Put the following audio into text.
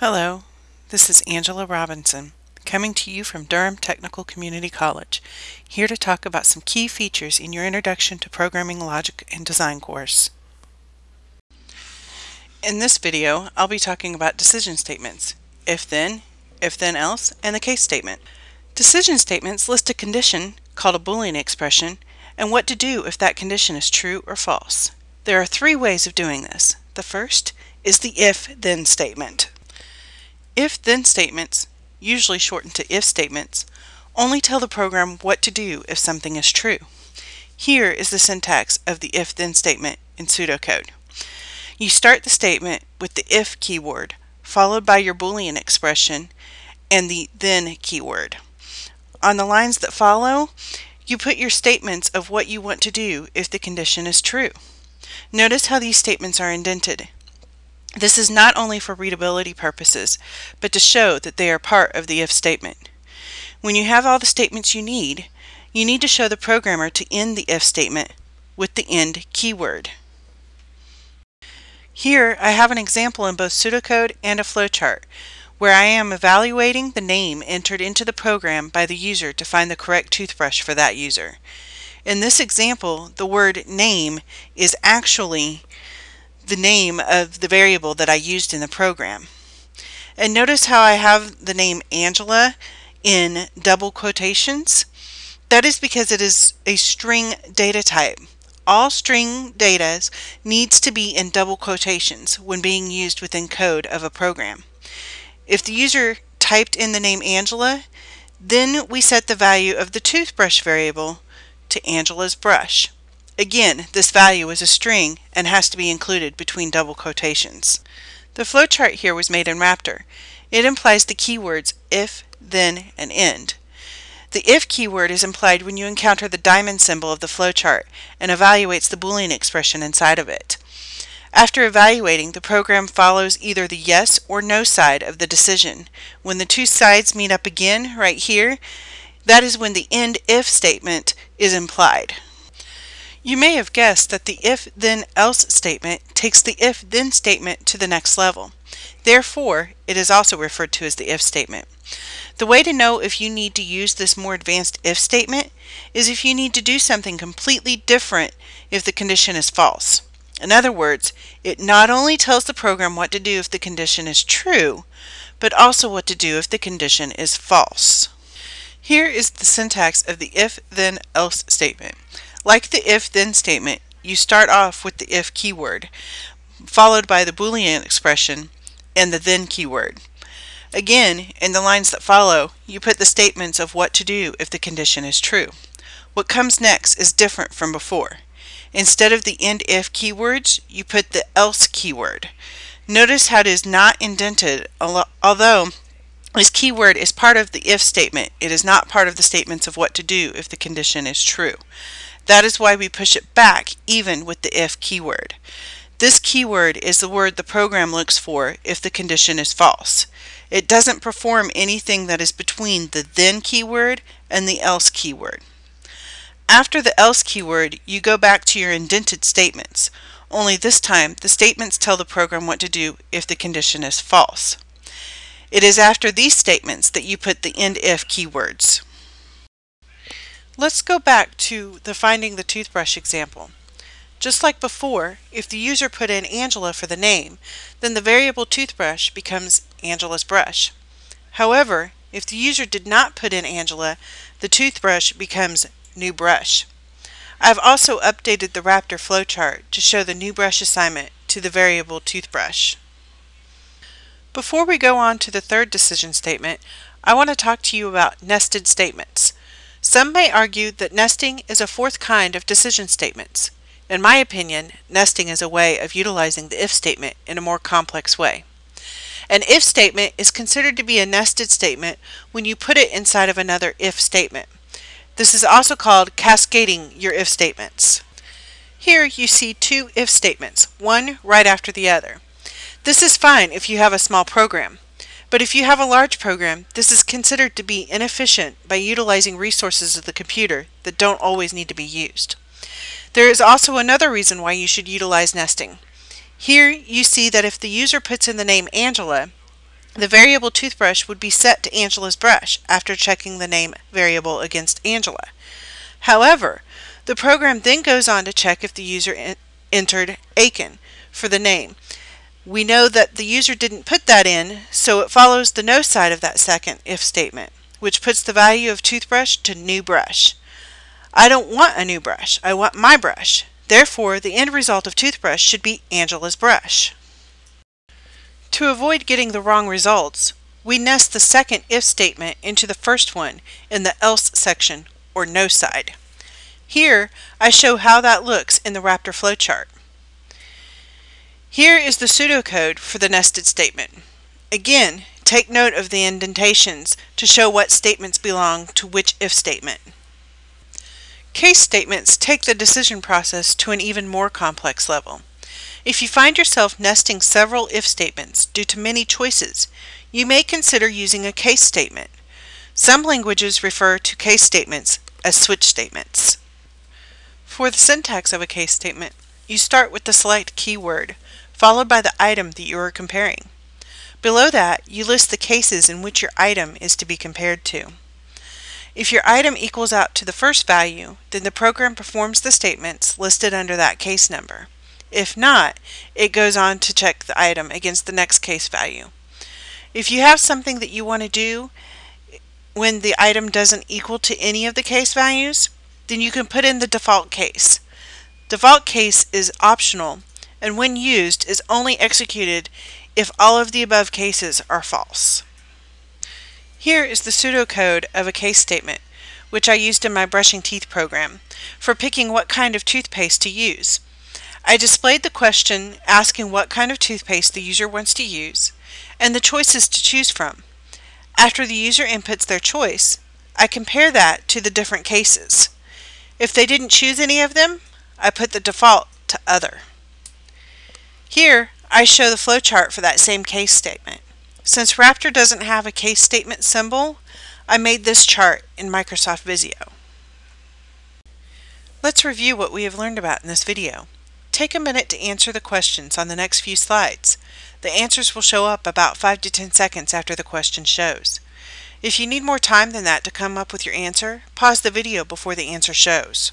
Hello, this is Angela Robinson, coming to you from Durham Technical Community College, here to talk about some key features in your Introduction to Programming Logic and Design course. In this video, I'll be talking about decision statements, if-then, if-then-else, and the case statement. Decision statements list a condition, called a Boolean expression, and what to do if that condition is true or false. There are three ways of doing this. The first is the if-then statement. If-then statements, usually shortened to if statements, only tell the program what to do if something is true. Here is the syntax of the if-then statement in pseudocode. You start the statement with the if keyword, followed by your Boolean expression and the then keyword. On the lines that follow, you put your statements of what you want to do if the condition is true. Notice how these statements are indented. This is not only for readability purposes, but to show that they are part of the if statement. When you have all the statements you need, you need to show the programmer to end the if statement with the end keyword. Here I have an example in both pseudocode and a flowchart where I am evaluating the name entered into the program by the user to find the correct toothbrush for that user. In this example, the word name is actually the name of the variable that I used in the program. And notice how I have the name Angela in double quotations? That is because it is a string data type. All string data needs to be in double quotations when being used within code of a program. If the user typed in the name Angela, then we set the value of the toothbrush variable to Angela's brush. Again, this value is a string and has to be included between double quotations. The flowchart here was made in Raptor. It implies the keywords if, then, and end. The if keyword is implied when you encounter the diamond symbol of the flowchart and evaluates the Boolean expression inside of it. After evaluating, the program follows either the yes or no side of the decision. When the two sides meet up again, right here, that is when the end if statement is implied. You may have guessed that the if-then-else statement takes the if-then statement to the next level. Therefore, it is also referred to as the if statement. The way to know if you need to use this more advanced if statement is if you need to do something completely different if the condition is false. In other words, it not only tells the program what to do if the condition is true, but also what to do if the condition is false. Here is the syntax of the if-then-else statement. Like the if-then statement, you start off with the if keyword, followed by the Boolean expression and the then keyword. Again, in the lines that follow, you put the statements of what to do if the condition is true. What comes next is different from before. Instead of the end if keywords, you put the else keyword. Notice how it is not indented, although this keyword is part of the if statement. It is not part of the statements of what to do if the condition is true. That is why we push it back even with the if keyword. This keyword is the word the program looks for if the condition is false. It doesn't perform anything that is between the then keyword and the else keyword. After the else keyword, you go back to your indented statements. Only this time, the statements tell the program what to do if the condition is false. It is after these statements that you put the end if keywords. Let's go back to the finding the toothbrush example. Just like before, if the user put in Angela for the name, then the variable toothbrush becomes Angela's brush. However, if the user did not put in Angela, the toothbrush becomes new brush. I've also updated the Raptor flowchart to show the new brush assignment to the variable toothbrush. Before we go on to the third decision statement, I want to talk to you about nested statements. Some may argue that nesting is a fourth kind of decision statements. In my opinion, nesting is a way of utilizing the if statement in a more complex way. An if statement is considered to be a nested statement when you put it inside of another if statement. This is also called cascading your if statements. Here you see two if statements, one right after the other. This is fine if you have a small program. But if you have a large program, this is considered to be inefficient by utilizing resources of the computer that don't always need to be used. There is also another reason why you should utilize nesting. Here you see that if the user puts in the name Angela, The variable toothbrush would be set to Angela's brush after checking the name variable against Angela. However, the program then goes on to check if the user entered Aiken for the name. We know that the user didn't put that in, so it follows the no side of that second if statement, which puts the value of toothbrush to new brush. I don't want a new brush, I want my brush. Therefore, the end result of toothbrush should be Angela's brush. To avoid getting the wrong results, we nest the second if statement into the first one in the else section or no side. Here, I show how that looks in the Raptor flowchart. Here is the pseudocode for the nested statement. Again, take note of the indentations to show what statements belong to which if statement. Case statements take the decision process to an even more complex level. If you find yourself nesting several if statements due to many choices, you may consider using a case statement. Some languages refer to case statements as switch statements. For the syntax of a case statement, you start with the select keyword, followed by the item that you are comparing. Below that, you list the cases in which your item is to be compared to. If your item equals out to the first value, then the program performs the statements listed under that case number. If not, it goes on to check the item against the next case value. If you have something that you want to do when the item doesn't equal to any of the case values, then you can put in the default case. Default case is optional and when used is only executed if all of the above cases are false. Here is the pseudocode of a case statement, which I used in my brushing teeth program, for picking what kind of toothpaste to use. I displayed the question asking what kind of toothpaste the user wants to use, and the choices to choose from. After the user inputs their choice, I compare that to the different cases. If they didn't choose any of them, I put the default to Other. Here, I show the flowchart for that same case statement. Since Raptor doesn't have a case statement symbol, I made this chart in Microsoft Visio. Let's review what we have learned about in this video. Take a minute to answer the questions on the next few slides. The answers will show up about 5 to 10 seconds after the question shows. If you need more time than that to come up with your answer, pause the video before the answer shows.